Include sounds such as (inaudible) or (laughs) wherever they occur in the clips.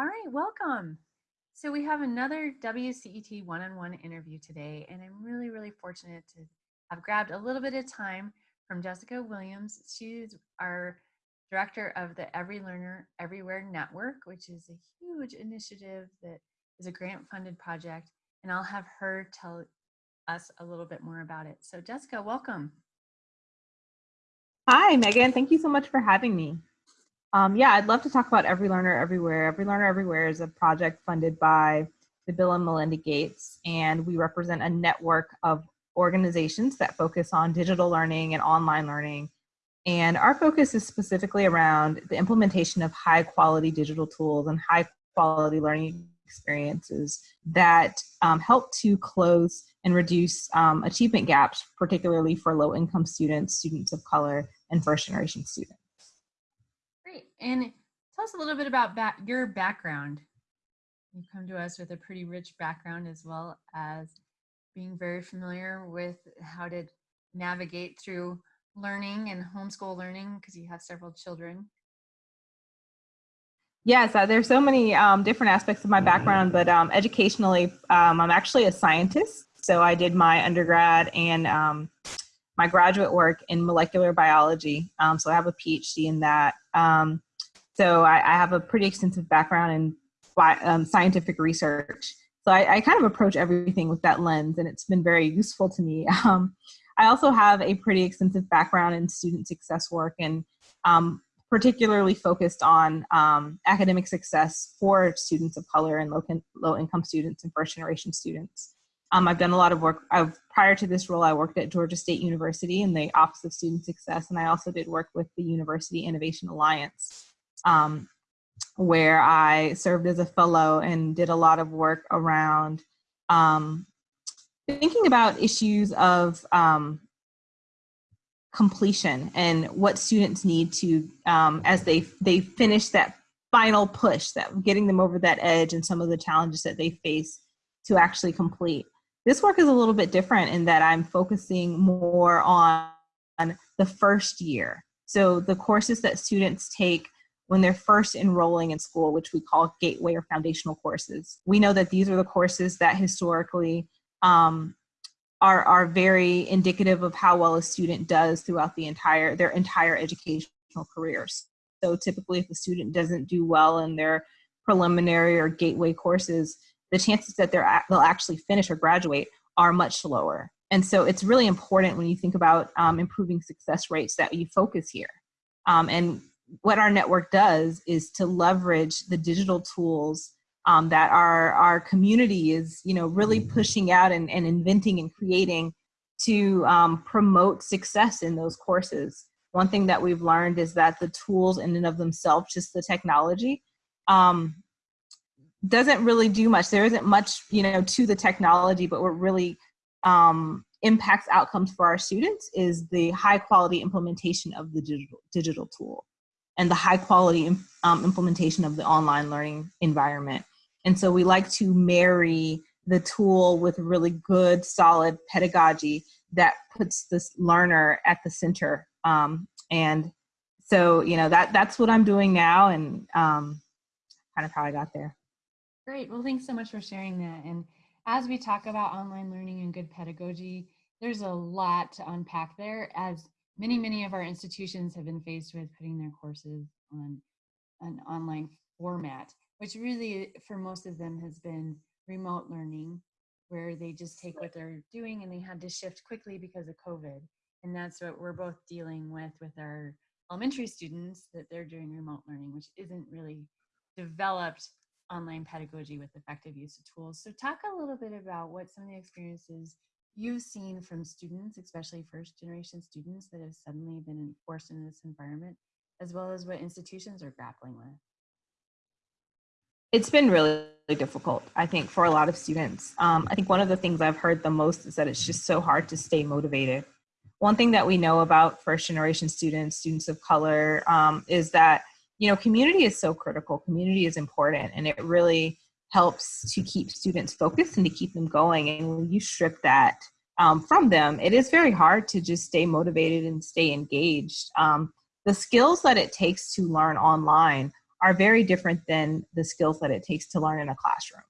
All right, welcome. So we have another WCET one-on-one interview today, and I'm really, really fortunate to have grabbed a little bit of time from Jessica Williams. She's our director of the Every Learner Everywhere Network, which is a huge initiative that is a grant-funded project, and I'll have her tell us a little bit more about it. So Jessica, welcome. Hi, Megan. Thank you so much for having me. Um, yeah, I'd love to talk about Every Learner Everywhere. Every Learner Everywhere is a project funded by the Bill and Melinda Gates, and we represent a network of organizations that focus on digital learning and online learning. And our focus is specifically around the implementation of high quality digital tools and high quality learning experiences that um, help to close and reduce um, achievement gaps, particularly for low income students, students of color, and first generation students. Great. And tell us a little bit about your background. You come to us with a pretty rich background as well as being very familiar with how to navigate through learning and homeschool learning because you have several children. Yes, uh, there's so many um, different aspects of my background, but um, educationally, um, I'm actually a scientist. So I did my undergrad and um, my graduate work in molecular biology. Um, so I have a PhD in that. Um, so I, I, have a pretty extensive background in um, scientific research. So I, I, kind of approach everything with that lens, and it's been very useful to me. (laughs) Um, I also have a pretty extensive background in student success work and um, particularly focused on um, academic success for students of color and low, low income students and first generation students. Um, I've done a lot of work. I've, prior to this role, I worked at Georgia State University in the Office of Student Success, and I also did work with the University Innovation Alliance, um, where I served as a fellow and did a lot of work around um, thinking about issues of um, completion and what students need to um, as they they finish that final push that getting them over that edge and some of the challenges that they face to actually complete this work is a little bit different in that I'm focusing more on the first year. So the courses that students take when they're first enrolling in school, which we call gateway or foundational courses. We know that these are the courses that historically um, are, are very indicative of how well a student does throughout the entire, their entire educational careers. So typically if a student doesn't do well in their preliminary or gateway courses, the chances that they're they'll actually finish or graduate are much lower. And so it's really important when you think about um, improving success rates that you focus here. Um, and what our network does is to leverage the digital tools um, that our, our community is you know, really mm-hmm. pushing out and, and inventing and creating to um, promote success in those courses. One thing that we've learned is that the tools in and of themselves, just the technology, um, doesn't really do much. There isn't much, you know, to the technology, but what really um, impacts outcomes for our students is the high quality implementation of the digital, digital tool and the high quality um, implementation of the online learning environment. And so we like to marry the tool with really good, solid pedagogy that puts this learner at the center. Um, and so, you know, that that's what I'm doing now and um, kind of how I got there. Great. Well, thanks so much for sharing that. And as we talk about online learning and good pedagogy, there's a lot to unpack there as many, many of our institutions have been faced with putting their courses on an online format, which really for most of them has been remote learning where they just take what they're doing and they had to shift quickly because of COVID. And that's what we're both dealing with with our elementary students that they're doing remote learning, which isn't really developed online pedagogy with effective use of tools. So talk a little bit about what some of the experiences you've seen from students, especially first generation students that have suddenly been forced into this environment, as well as what institutions are grappling with. It's been really, difficult, I think, for a lot of students. Um, I think one of the things I've heard the most is that it's just so hard to stay motivated. One thing that we know about first generation students, students of color, um, is that you know, community is so critical. Community is important and it really helps to keep students focused and to keep them going. And when you strip that um, from them, it is very hard to just stay motivated and stay engaged. Um, the skills that it takes to learn online are very different than the skills that it takes to learn in a classroom.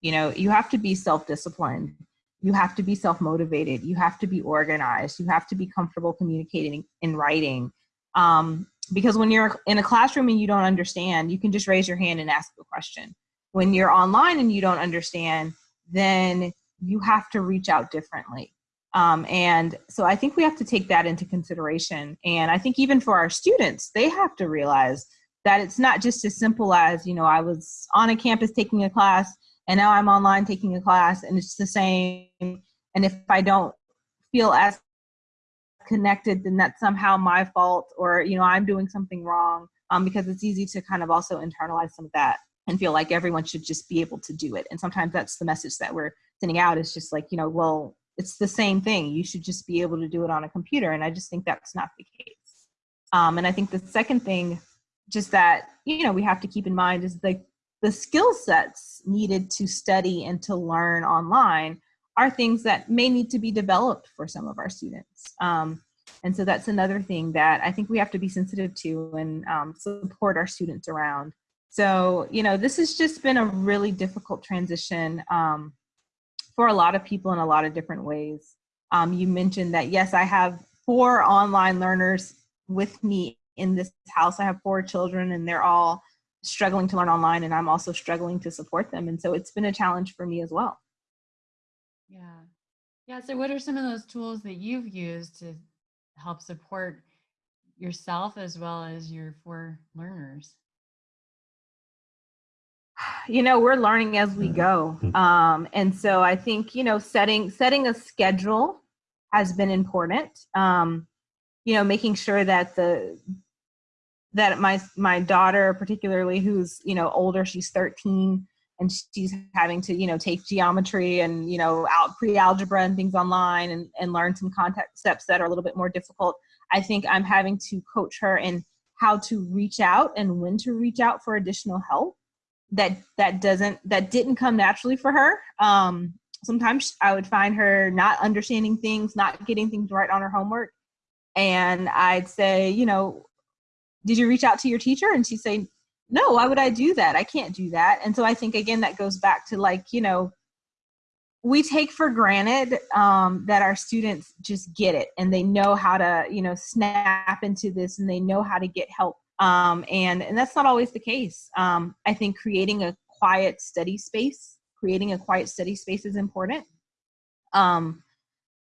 You know, you have to be self-disciplined. You have to be self-motivated. You have to be organized. You have to be comfortable communicating in writing. Um, because when you're in a classroom and you don't understand, you can just raise your hand and ask a question. When you're online and you don't understand, then you have to reach out differently. Um, and so I think we have to take that into consideration. And I think even for our students, they have to realize that it's not just as simple as, you know, I was on a campus taking a class and now I'm online taking a class and it's the same. And if I don't feel as connected, then that's somehow my fault or, you know, I'm doing something wrong um, because it's easy to kind of also internalize some of that and feel like everyone should just be able to do it. And sometimes that's the message that we're sending out is just like, you know, well, it's the same thing. You should just be able to do it on a computer. And I just think that's not the case. Um, and I think the second thing, just that, you know, we have to keep in mind is like the skill sets needed to study and to learn online are things that may need to be developed for some of our students. Um, and so that's another thing that I think we have to be sensitive to and um, support our students around. So, you know, this has just been a really difficult transition um, for a lot of people in a lot of different ways. Um, you mentioned that, yes, I have four online learners with me in this house. I have four children and they're all struggling to learn online and I'm also struggling to support them. And so it's been a challenge for me as well. Yeah. Yeah. So what are some of those tools that you've used to help support yourself as well as your four learners? (sighs) you know we're learning as we go mm-hmm. um, and so i think you know setting setting a schedule has been important um, you know making sure that the that my my daughter particularly who's you know older she's 13 and she's having to you know take geometry and you know out pre-algebra and things online and, and learn some contact steps that are a little bit more difficult. I think i'm having to coach her in how to reach out and when to reach out for additional help that that doesn't that didn't come naturally for her. Um sometimes i would find her not understanding things not getting things right on her homework. And i'd say you know did you reach out to your teacher? And she'd say no why would i do that i can't do that and so i think again that goes back to like you know we take for granted um, that our students just get it and they know how to you know snap into this and they know how to get help um, and and that's not always the case. Um, I think creating a quiet, study space, creating a quiet, study space is important. Um,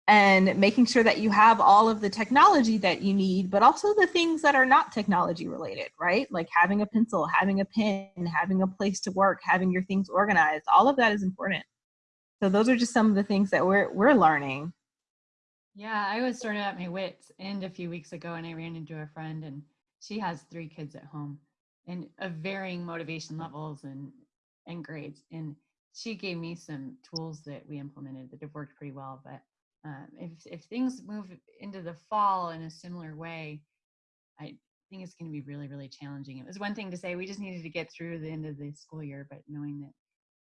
and making sure that you have all of the technology that you need, but also the things that are not technology related, right? Like having a pencil, having a pen, having a place to work, having your things organized. All of that is important. So those are just some of the things that we're we're learning. Yeah, I was sort of at my wits end a few weeks ago, and I ran into a friend and she has three kids at home and of varying motivation levels and and grades and she gave me some tools that we implemented that have worked pretty well but um, if, if things move into the fall in a similar way i think it's going to be really really challenging it was one thing to say we just needed to get through the end of the school year but knowing that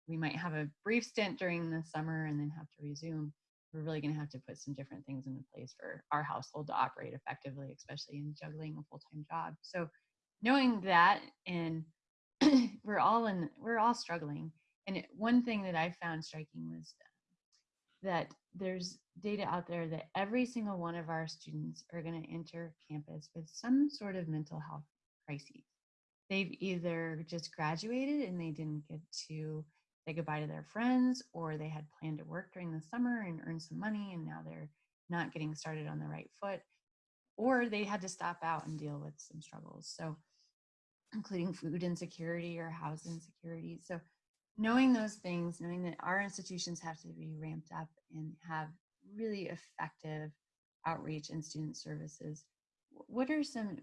we might have a brief stint during the summer and then have to resume we're really going to have to put some different things into place for our household to operate effectively, especially in juggling a full-time job. So knowing that and (clears throat) we're all in, we're all struggling. And it, one thing that I found striking was that there's data out there that every single one of our students are going to enter campus with some sort of mental health crises. They've either just graduated and they didn't get to say goodbye to their friends or they had planned to work during the summer and earn some money and now they're not getting started on the right foot or they had to stop out and deal with some struggles so including food insecurity or house insecurity so knowing those things knowing that our institutions have to be ramped up and have really effective outreach and student services what are some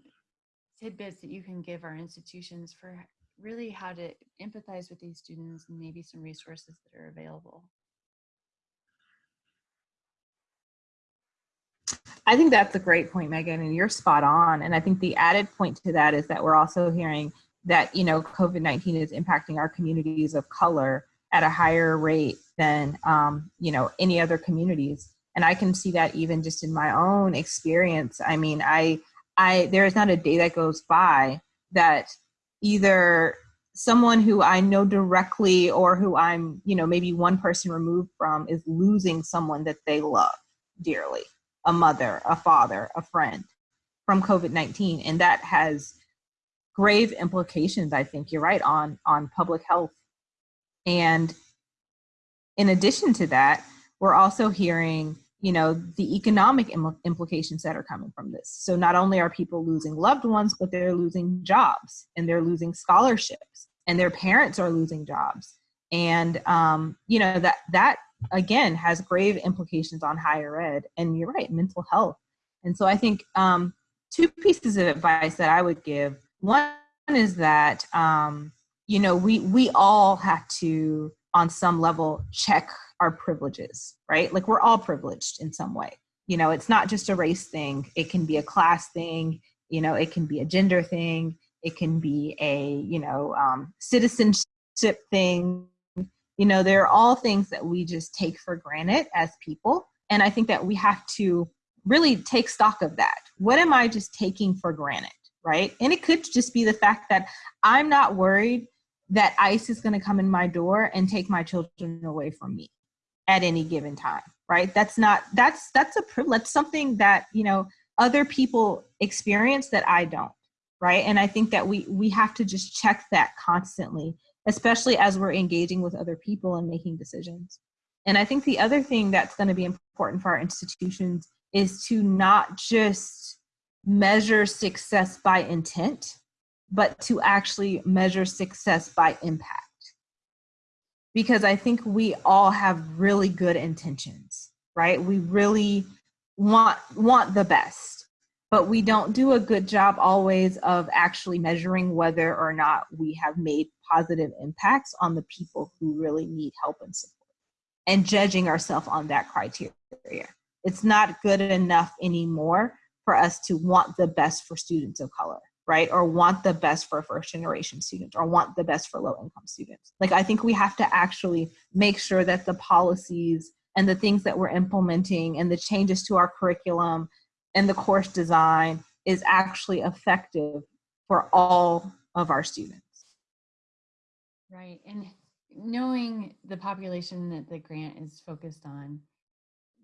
tidbits that you can give our institutions for really how to empathize with these students and maybe some resources that are available. I think that's a great point, Megan, and you're spot on. And I think the added point to that is that we're also hearing that, you know, COVID-19 is impacting our communities of color at a higher rate than, um, you know, any other communities. And I can see that even just in my own experience. I mean, I, I, there is not a day that goes by that either someone who I know directly or who I'm, you know, maybe one person removed from is losing someone that they love dearly a mother, a father, a friend from COVID 19. And that has grave implications, I think you're right, on, on public health. And in addition to that, we're also hearing you know the economic Im- implications that are coming from this. So not only are people losing loved ones but they're losing jobs and they're losing scholarships and their parents are losing jobs. And um, you know that that again has grave implications on higher ed and you're right mental health. And so i think um, two pieces of advice that i would give one is that um, you know we we all have to on some level check our privileges, right? Like we're all privileged in some way. You know, it's not just a race thing, it can be a class thing, you know, it can be a gender thing, it can be a, you know, um, citizenship thing. You know, they're all things that we just take for granted as people. And I think that we have to really take stock of that. What am I just taking for granted? Right. And it could just be the fact that I'm not worried that ICE is going to come in my door and take my children away from me at any given time right? That's not that's that's a privilege something that you know other people experience that i don't right? And i think that we we have to just check that constantly especially as we're engaging with other people and making decisions. And i think the other thing that's going to be important for our institutions is to not just measure success by intent but to actually measure success by impact because I think we all have really good intentions, right? We really want want the best, but we don't do a good job always of actually measuring whether or not we have made positive impacts on the people who really need help and support and judging ourselves on that criteria. It's not good enough anymore for us to want the best for students of color right? Or want the best for first generation students or want the best for low income students. Like, I think we have to actually make sure that the policies and the things that we're implementing and the changes to our curriculum and the course design is actually effective for all of our students. Right. And knowing the population that the grant is focused on,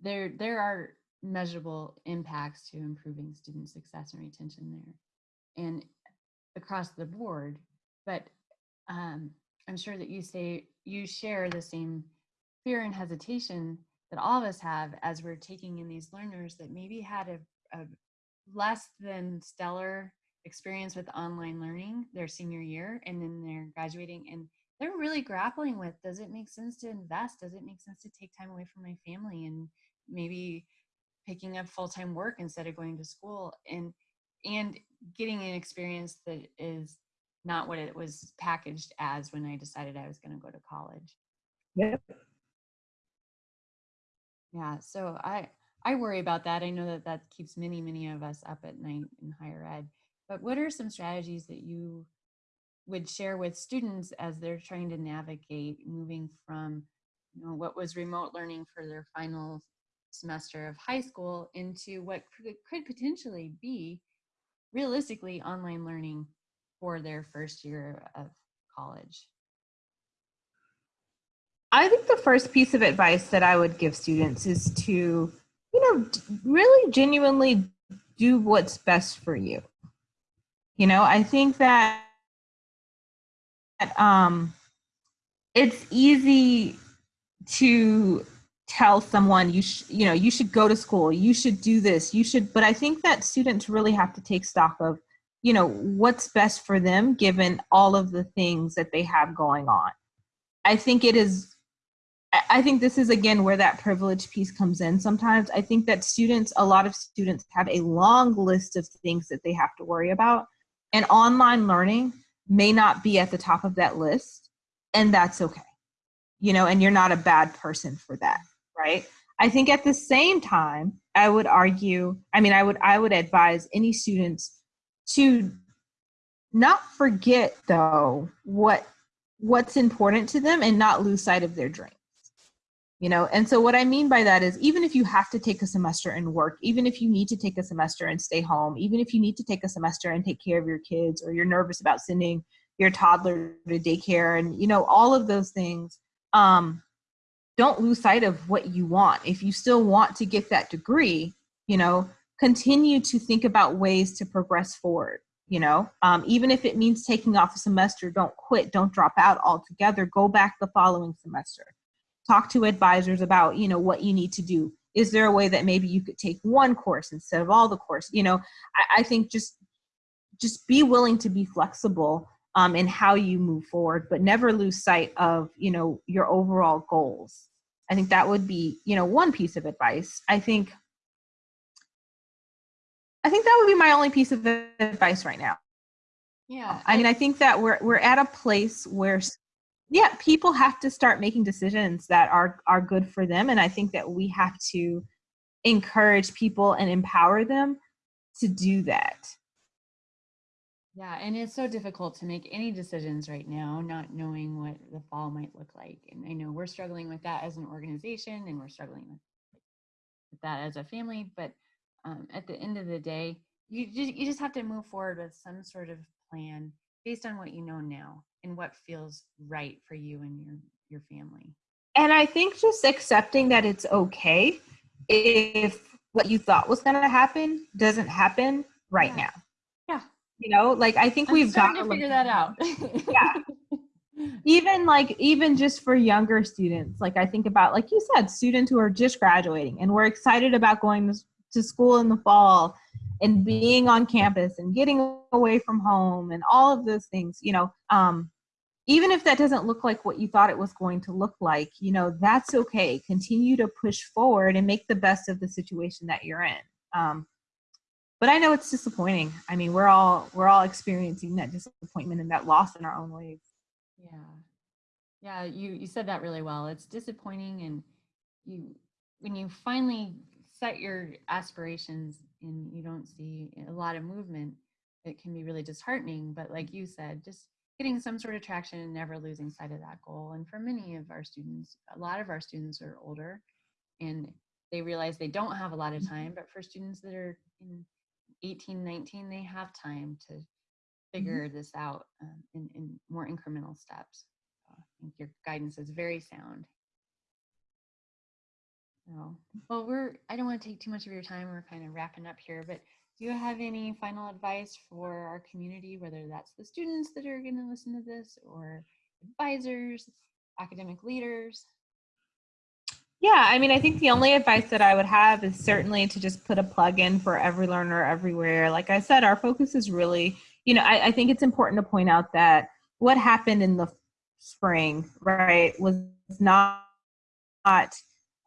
there there are measurable impacts to improving student success and retention there and across the board. But um, I'm sure that you say you share the same fear and hesitation that all of us have as we're taking in these learners that maybe had a, a less than stellar experience with online learning their senior year and then they're graduating and they're really grappling with does it make sense to invest does it make sense to take time away from my family and maybe picking up full-time work instead of going to school and and getting an experience that is not what it was packaged as when I decided I was going to go to college. Yep. Yeah, so I I worry about that. I know that that keeps many many of us up at night in higher ed. But what are some strategies that you would share with students as they're trying to navigate moving from you know what was remote learning for their final semester of high school into what could, potentially be realistically online learning for their first year of college? I think the first piece of advice that I would give students is to, you know, really genuinely do what's best for you. You know, I think that um, it's easy to tell someone you sh- you know you should go to school you should do this you should but i think that students really have to take stock of you know what's best for them given all of the things that they have going on. I think it is i think this is again where that privilege piece comes in sometimes. I think that students a lot of students have a long list of things that they have to worry about and online learning may not be at the top of that list and that's okay. You know and you're not a bad person for that right? I think at the same time, I would argue, I mean, I would I would advise any students to not forget though what what's important to them and not lose sight of their dreams. You know, and so what I mean by that is even if you have to take a semester and work, even if you need to take a semester and stay home, even if you need to take a semester and take care of your kids or you're nervous about sending your toddler to daycare and you know all of those things um, don't lose sight of what you want. If you still want to get that degree you know continue to think about ways to progress forward you know? Um, even if it means taking off a semester don't quit don't drop out altogether. Go back the following semester. Talk to advisors about you know what you need to do. Is there a way that maybe you could take one course instead of all the course? You know i, I think just just be willing to be flexible um, in how you move forward but never lose sight of you know your overall goals i think that would be you know one piece of advice i think i think that would be my only piece of advice right now Yeah. I mean, I think that we're we're at a place where, yeah, people have to start making decisions that are are good for them, and I think that we have to encourage people and empower them to do that. Yeah, and it's so difficult to make any decisions right now, not knowing what the fall might look like. And I know we're struggling with that as an organization, and we're struggling with, that as a family. But um, at the end of the day, you just you just have to move forward with some sort of plan based on what you know now and what feels right for you and your your family. And I think just accepting that it's okay if what you thought was going to happen doesn't happen right Yeah. now. You know, like I think I'm we've got to figure that out. Yeah. (laughs) even like even just for younger students like i think about like you said students who are just graduating and we're excited about going to, to school in the fall and being on campus and getting away from home and all of those things you know um even if that doesn't look like what you thought it was going to look like you know that's okay continue to push forward and make the best of the situation that you're in um but i know it's disappointing i mean we're all we're all experiencing that disappointment and that loss in our own ways Yeah. Yeah, you you said that really well. It's disappointing and you when you finally set your aspirations and you don't see a lot of movement, it can be really disheartening, but like you said, just getting some sort of traction and never losing sight of that goal. And for many of our students, a lot of our students are older and they realize they don't have a lot of mm-hmm. time, but for students that are in 18, 19, they have time to figure this out um, in, in more incremental steps. So I think your guidance is very sound. So, well, we're, I don't want to take too much of your time. We're kind of wrapping up here, but do you have any final advice for our community, whether that's the students that are going to listen to this or advisors, academic leaders? Yeah, I mean, I think the only advice that I would have is certainly to just put a plug in for every learner everywhere. Like I said, our focus is really, you know, I, I think it's important to point out that what happened in the spring, right, was not, not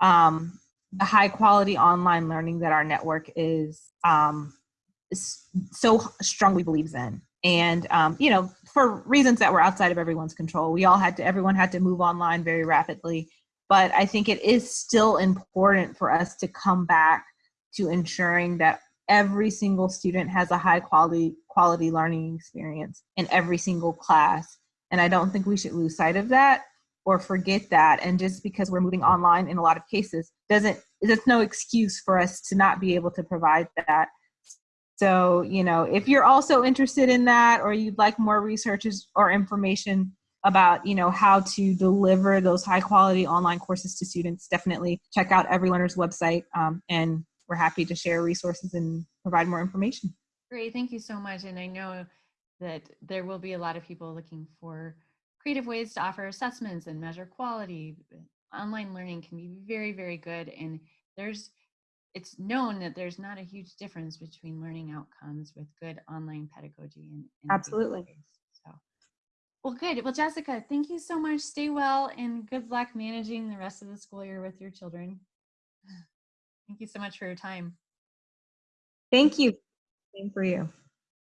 um, the high quality online learning that our network is, um, so strongly believes in. And um, you know, for reasons that were outside of everyone's control, we all had to, everyone had to move online very rapidly but I think it is still important for us to come back to ensuring that every single student has a high quality quality learning experience in every single class. And I don't think we should lose sight of that or forget that. And just because we're moving online in a lot of cases doesn't that's no excuse for us to not be able to provide that. So, you know, if you're also interested in that or you'd like more researches or information, about you know how to deliver those high quality online courses to students definitely check out every learner's website um, and we're happy to share resources and provide more information Great, thank you so much. And I know that there will be a lot of people looking for creative ways to offer assessments and measure quality. Online learning can be very, very good. And there's, it's known that there's not a huge difference between learning outcomes with good online pedagogy and, and Absolutely. face-to-face. Well, good. Well, Jessica, thank you so much. Stay well and good luck managing the rest of the school year with your children. (sighs) Thank you so much for your time. thank you same for you